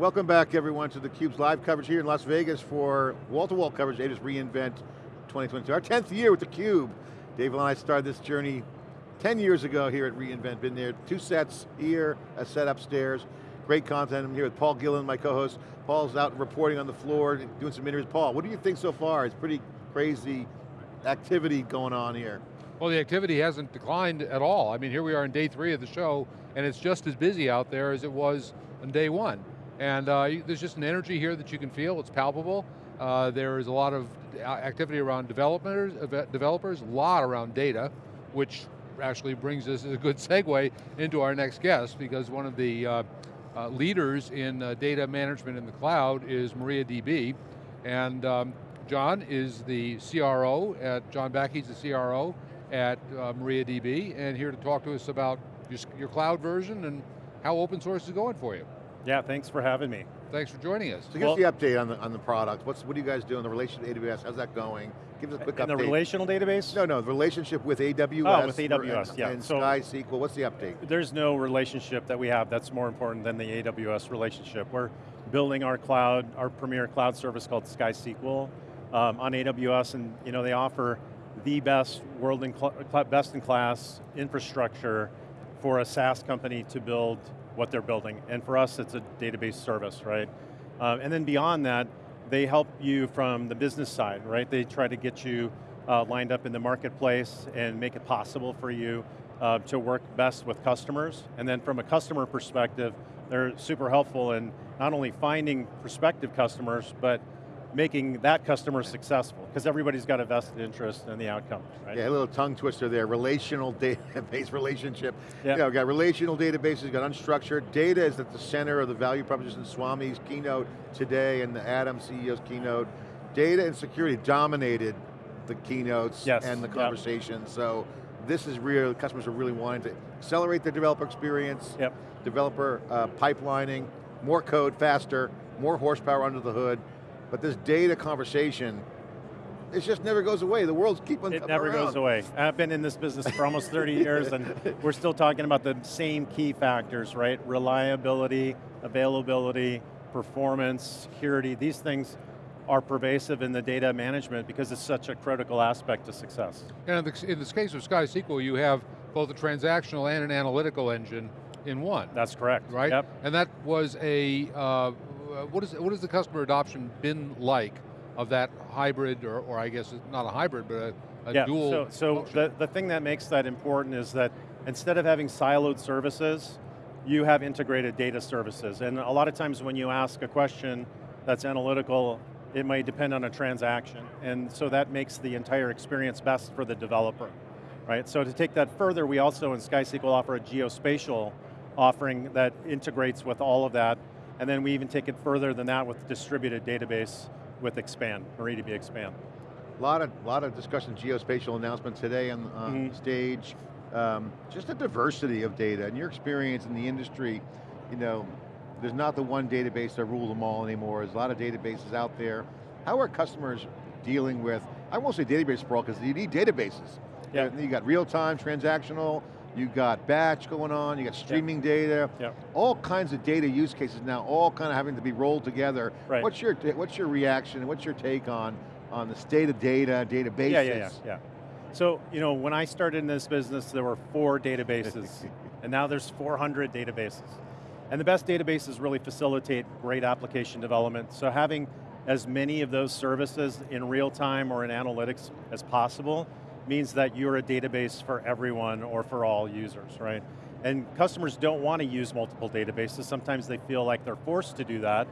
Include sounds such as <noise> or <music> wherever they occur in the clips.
Welcome back everyone to theCUBE's live coverage here in Las Vegas for wall-to-wall -wall coverage, Ada's reInvent 2022. Our 10th year with theCUBE. Dave and I started this journey 10 years ago here at reInvent. Been there, two sets here, a set upstairs. Great content, I'm here with Paul Gillen, my co-host. Paul's out reporting on the floor, doing some interviews. Paul, what do you think so far? It's pretty crazy activity going on here. Well, the activity hasn't declined at all. I mean, here we are in day three of the show, and it's just as busy out there as it was on day one. And uh, there's just an energy here that you can feel, it's palpable. Uh, there is a lot of activity around developers, developers, a lot around data, which actually brings us a good <laughs> segue into our next guest, because one of the uh, uh leaders in uh, data management in the cloud is MariaDB, and um, John is the CRO at, John Bakke's the CRO at uh, MariaDB, and here to talk to us about your, your cloud version and how open source is going for you. Yeah, thanks for having me. Thanks for joining us. So give well, us the update on the, on the product. What's, what do you guys do in the relationship to AWS? How's that going? Give us a quick update. in update. the relational database? No, no, the relationship with AWS. Oh, with AWS, and, yeah. And so, SkySQL, what's the update? There's no relationship that we have that's more important than the AWS relationship. We're building our cloud, our premier cloud service called SkySQL um, on AWS, and you know they offer the best world in best in class infrastructure for a SaaS company to build what they're building. And for us, it's a database service, right? Uh, and then beyond that, they help you from the business side, right? They try to get you uh, lined up in the marketplace and make it possible for you uh, to work best with customers. And then from a customer perspective, they're super helpful in not only finding prospective customers, but making that customer successful, because everybody's got a vested interest in the outcome, right? Yeah, a little tongue twister there, relational <laughs> database relationship. Yeah. You know, got relational databases, we've got unstructured. Data is at the center of the value proposition, Swami's keynote today and the Adam CEO's keynote. Data and security dominated the keynotes yes. and the conversation, yep. so this is real, customers are really wanting to accelerate their developer experience, yep. developer uh, pipelining, more code faster, more horsepower under the hood, but this data conversation, it just never goes away. The world's keeping It never around. goes away. I've been in this business for almost 30 <laughs> years and we're still talking about the same key factors, right? Reliability, availability, performance, security, these things are pervasive in the data management because it's such a critical aspect to success. And in, the, in this case of SkySQL, you have both a transactional and an analytical engine in one. That's correct. Right? Yep. And that was a uh, uh, Uh, what, is, what has the customer adoption been like of that hybrid, or, or I guess not a hybrid, but a, a yeah, dual So, so the, the thing that makes that important is that instead of having siloed services, you have integrated data services. And a lot of times when you ask a question that's analytical, it might depend on a transaction. And so that makes the entire experience best for the developer. Right, so to take that further, we also in SkySQL offer a geospatial offering that integrates with all of that and then we even take it further than that with distributed database with Xpand, MariaDB Xpand. A lot of, a lot of discussion, geospatial announcement today on, on mm -hmm. stage. Um, just a diversity of data. and your experience in the industry, you know, there's not the one database that rules them all anymore. There's a lot of databases out there. How are customers dealing with, I won't say database sprawl, because you need databases. Yeah. You got real time, transactional, you got batch going on, you got streaming yep. data, yep. all kinds of data use cases now, all kind of having to be rolled together. Right. What's your what's your reaction? What's your take on on the state of data, databases? Yeah, yeah, yeah, yeah. So, you know, when I started in this business, there were four databases, <laughs> and now there's 400 databases. And the best databases really facilitate great application development. So having as many of those services in real time or in analytics as possible means that you're a database for everyone or for all users, right? And customers don't want to use multiple databases. Sometimes they feel like they're forced to do that.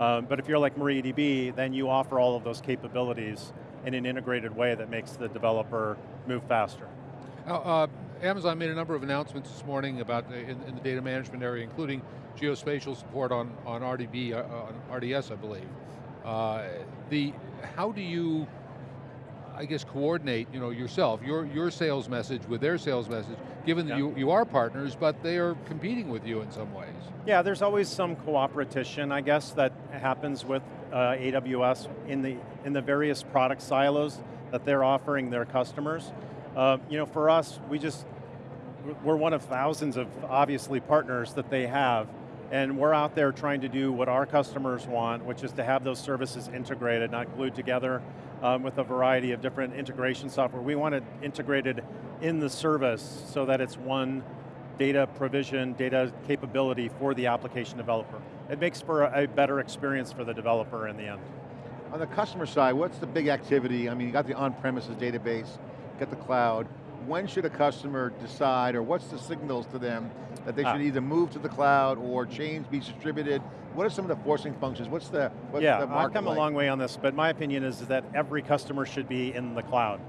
Um, but if you're like MariaDB, then you offer all of those capabilities in an integrated way that makes the developer move faster. Now, uh, Amazon made a number of announcements this morning about uh, in, in, the data management area, including geospatial support on, on RDB, uh, on RDS, I believe. Uh, the, how do you I guess, coordinate you know, yourself, your, your sales message with their sales message, given that you, you are partners, but they are competing with you in some ways. Yeah, there's always some cooperation, I guess, that happens with uh, AWS in the, in the various product silos that they're offering their customers. Uh, you know, for us, we just, we're one of thousands of, obviously, partners that they have, And we're out there trying to do what our customers want, which is to have those services integrated, not glued together um, with a variety of different integration software. We want it integrated in the service so that it's one data provision, data capability for the application developer. It makes for a, better experience for the developer in the end. On the customer side, what's the big activity? I mean, you got the on-premises database, got the cloud. When should a customer decide, or what's the signals to them that they Ah. should either move to the cloud or change, be distributed? What are some of the forcing functions? What's the, what's yeah, the I've come like? a long way on this, but my opinion is that every customer should be in the cloud.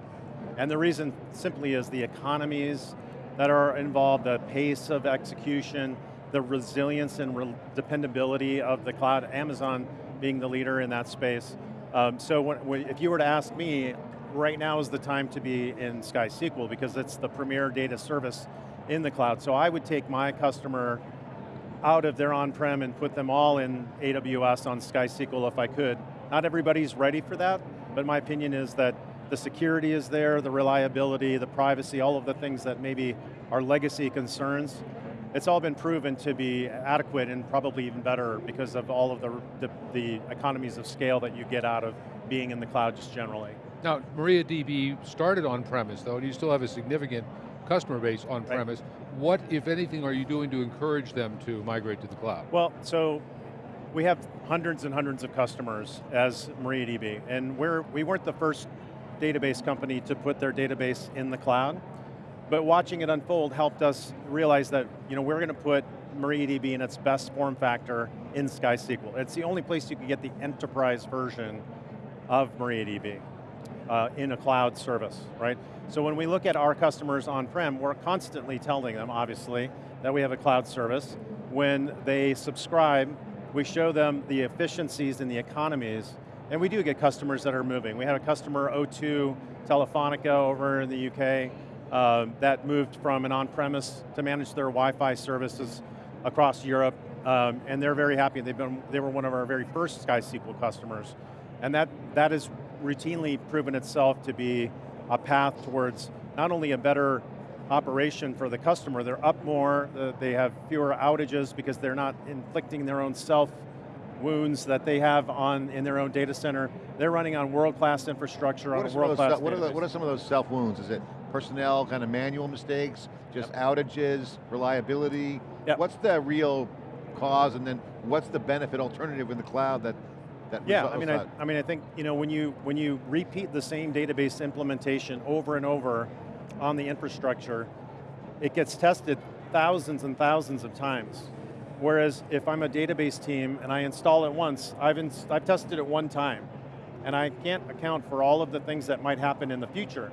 And the reason simply is the economies that are involved, the pace of execution, the resilience and re dependability of the cloud, Amazon being the leader in that space. Um, so when, when, if you were to ask me, right now is the time to be in SkySQL because it's the premier data service in the cloud. So I would take my customer out of their on-prem and put them all in AWS on SkySQL if I could. Not everybody's ready for that, but my opinion is that the security is there, the reliability, the privacy, all of the things that maybe are legacy concerns, it's all been proven to be adequate and probably even better because of all of the, the, the economies of scale that you get out of being in the cloud just generally. Now, MariaDB started on-premise though, and you still have a significant customer base on-premise. What, if anything, are you doing to encourage them to migrate to the cloud? Well, so we have hundreds and hundreds of customers as MariaDB, and we're, we weren't the first database company to put their database in the cloud, but watching it unfold helped us realize that you know, we're going to put MariaDB in its best form factor in SkySQL. It's the only place you can get the enterprise version of MariaDB uh, in a cloud service, right? So when we look at our customers on-prem, we're constantly telling them, obviously, that we have a cloud service. When they subscribe, we show them the efficiencies and the economies, and we do get customers that are moving. We had a customer, O2 Telefonica over in the UK, uh, that moved from an on-premise to manage their Wi-Fi services across Europe, um, and they're very happy. They've been, they were one of our very first SkySQL customers. And that, that has routinely proven itself to be a path towards not only a better operation for the customer, they're up more, they have fewer outages because they're not inflicting their own self wounds that they have on in their own data center. They're running on world-class infrastructure What on are, a some of those, world-class what, are the, database. what are some of those self wounds? Is it personnel, kind of manual mistakes, just outages, reliability? Yep. What's the real cause and then what's the benefit alternative in the cloud that, that Yeah, I mean, I. I mean, I think you know when you when you repeat the same database implementation over and over on the infrastructure, it gets tested thousands and thousands of times. Whereas if I'm a database team and I install it once, I've ins I've tested it one time, and I can't account for all of the things that might happen in the future.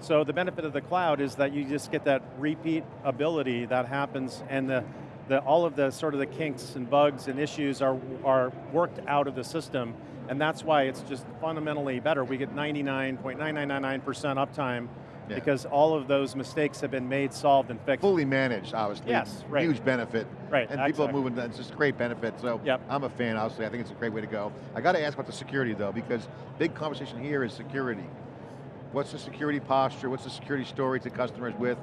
So the benefit of the cloud is that you just get that repeat ability that happens, and the the, all of the sort of the kinks and bugs and issues are, are worked out of the system, and that's why it's just fundamentally better. We get 99.9999% uptime Yeah. because all of those mistakes have been made, solved, and fixed. Fully managed, obviously. Yes, right. Huge benefit. Right, And people are exactly. moving, it's just a great benefit, so Yep. I'm a fan, obviously. I think it's a great way to go. I got to ask about the security though, because big conversation here is security. What's the security posture? What's the security story to customers with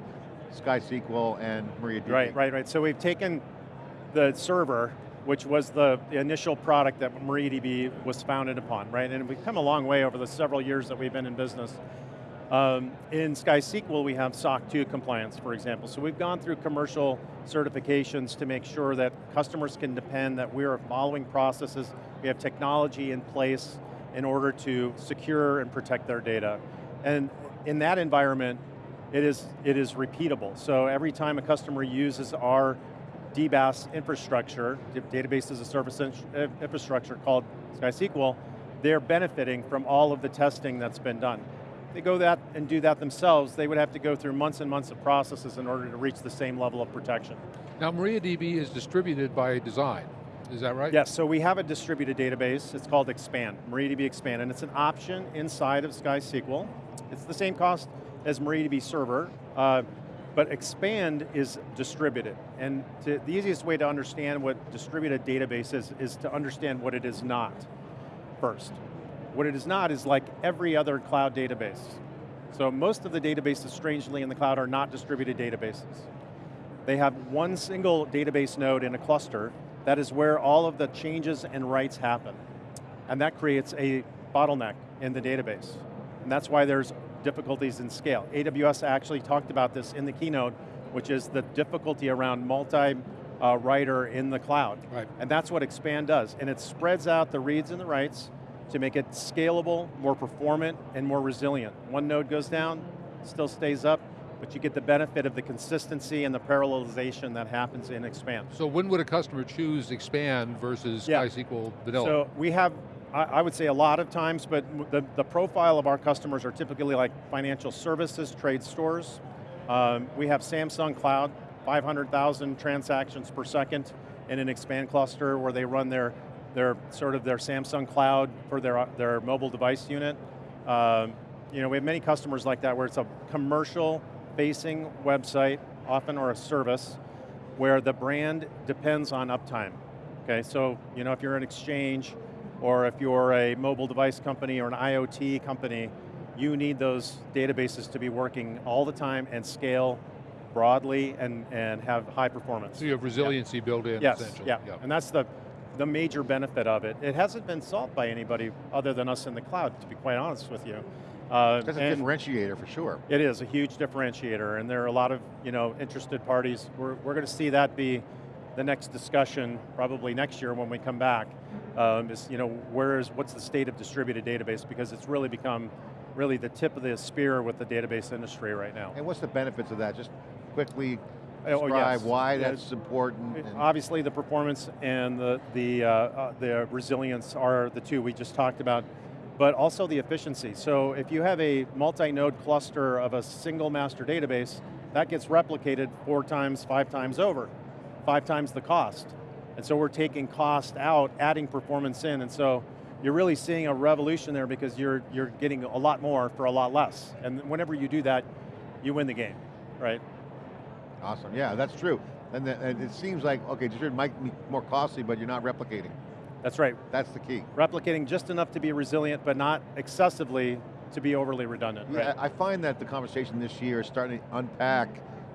SkySQL and MariaDB? Right, right, right. So we've taken the server, which was the, initial product that MariaDB was founded upon, right? And we've come a long way over the several years that we've been in business. Um, in SkySQL, we have SOC 2 compliance, for example. So we've gone through commercial certifications to make sure that customers can depend that we are following processes, we have technology in place in order to secure and protect their data. And in that environment, it is, it is repeatable. So every time a customer uses our DBaaS infrastructure, database as a service infrastructure called SkySQL, they're benefiting from all of the testing that's been done. If they go that and do that themselves, they would have to go through months and months of processes in order to reach the same level of protection. Now, MariaDB is distributed by design, is that right? Yes, so we have a distributed database. It's called Xpand, MariaDB Xpand, and it's an option inside of SkySQL. It's the same cost as MariaDB Server, uh, but Xpand is distributed. And to, the easiest way to understand what distributed database is, is to understand what it is not first. What it is not is like every other cloud database. So most of the databases, strangely, in the cloud are not distributed databases. They have one single database node in a cluster that is where all of the changes and writes happen. And that creates a bottleneck in the database. And that's why there's difficulties in scale. AWS actually talked about this in the keynote, which is the difficulty around multi-writer uh, in the cloud. Right. And that's what Xpand does. And it spreads out the reads and the writes to make it scalable, more performant, and more resilient. One node goes down, still stays up, but you get the benefit of the consistency and the parallelization that happens in Xpand. So when would a customer choose Xpand versus yeah. SkySQL Vanilla? So we have I, would say a lot of times, but the, the profile of our customers are typically like financial services, trade stores. Um, we have Samsung Cloud, 500,000 transactions per second in an Xpand cluster where they run their, their sort of their Samsung Cloud for their, their mobile device unit. Um, you know, we have many customers like that where it's a commercial facing website, often or a service, where the brand depends on uptime. Okay, so you know, if you're an exchange, or if you're a mobile device company or an IoT company, you need those databases to be working all the time and scale broadly and, and have high performance. So you have resiliency yep. built in, yes, essentially. Yeah, yep. and that's the, the major benefit of it. It hasn't been solved by anybody other than us in the cloud, to be quite honest with you. Uh, That's a differentiator for sure. It is a huge differentiator, and there are a lot of you know interested parties. We're, we're going to see that be the next discussion, probably next year when we come back, um, is you know where is what's the state of distributed database because it's really become really the tip of the spear with the database industry right now. And what's the benefits of that? Just quickly describe oh, yes. why that's important. Obviously, the performance and the the uh, uh, the resilience are the two we just talked about, but also the efficiency. So if you have a multi-node cluster of a single master database, that gets replicated four times, five times over five times the cost. And so we're taking cost out, adding performance in, and so you're really seeing a revolution there because you're, you're getting a lot more for a lot less. And whenever you do that, you win the game, right? Awesome, yeah, that's true. And, the, and it seems like, okay, it might be more costly, but you're not replicating. That's right. That's the key. Replicating just enough to be resilient, but not excessively to be overly redundant. Yeah, right? I find that the conversation this year is starting to unpack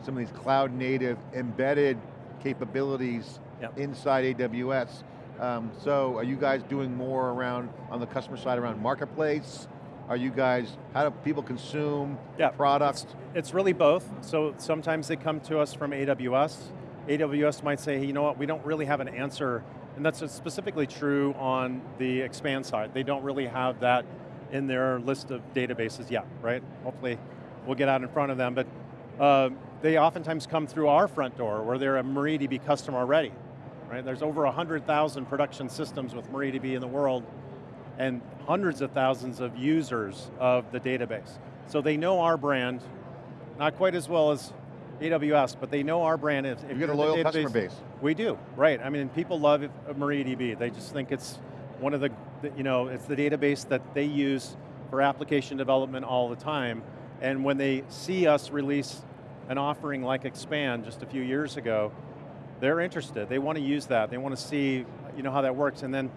some of these cloud native embedded capabilities yep. inside AWS. Um, so are you guys doing more around, on the customer side, around marketplace? Are you guys, how do people consume yeah, products? It's, it's really both. So sometimes they come to us from AWS. AWS might say, hey, you know what, we don't really have an answer, and that's specifically true on the Xpand side. They don't really have that in their list of databases yet, right? Hopefully we'll get out in front of them, but uh, they oftentimes come through our front door where they're a MariaDB customer already. Right? There's over 100,000 production systems with MariaDB in the world and hundreds of thousands of users of the database. So they know our brand, not quite as well as AWS, but they know our brand. If, you get a loyal database, customer base. We do, right. I mean, people love MariaDB. They just think it's one of the, you know, it's the database that they use for application development all the time. And when they see us release an offering like Xpand just a few years ago, they're interested. They want to use that. They want to see you know, how that works. And then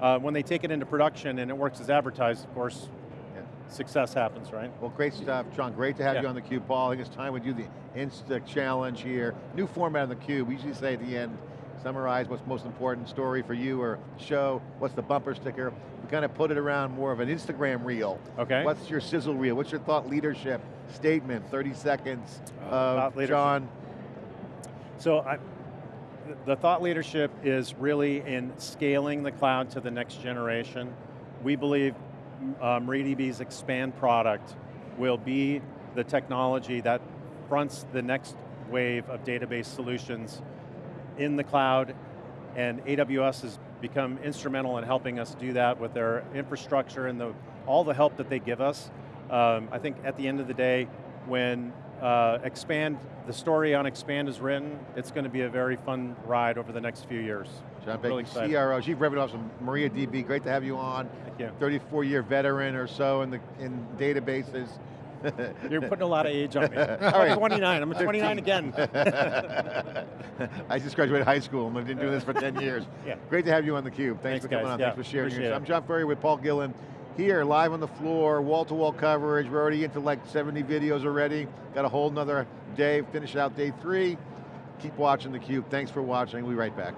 uh, when they take it into production and it works as advertised, of course, yeah. success happens, right? Well, great stuff, John. Great to have yeah. you on theCUBE. Paul, I think it's time we do the Insta Challenge here. New format on theCUBE. We usually say at the end, summarize what's most important story for you or show, what's the bumper sticker. We kind of put it around more of an Instagram reel. Okay. What's your sizzle reel? What's your thought leadership statement, 30 seconds uh, of John? So I, the thought leadership is really in scaling the cloud to the next generation. We believe um, MariaDB's Xpand product will be the technology that fronts the next wave of database solutions in the cloud, and AWS has become instrumental in helping us do that with their infrastructure and the, all the help that they give us. Um, I think at the end of the day, when uh, Xpand, the story on Xpand is written, it's going to be a very fun ride over the next few years. John Baker, really CRO, Chief Revenue Officer MariaDB, great to have you on. Thank you. 34 year veteran or so in the in databases. <laughs> You're putting a lot of age on me. <laughs> I'm 29, I'm 29 again. <laughs> I just graduated high school and I've been doing this for 10 years. yeah. Great to have you on theCUBE. Thanks, Thanks for coming guys. on, yeah. thanks for sharing your I'm John Furrier with Paul Gillen here, live on the floor, wall-to-wall -wall coverage. We're already into like 70 videos already. Got a whole nother day, finish out day three. Keep watching theCUBE. Thanks for watching, we'll be right back.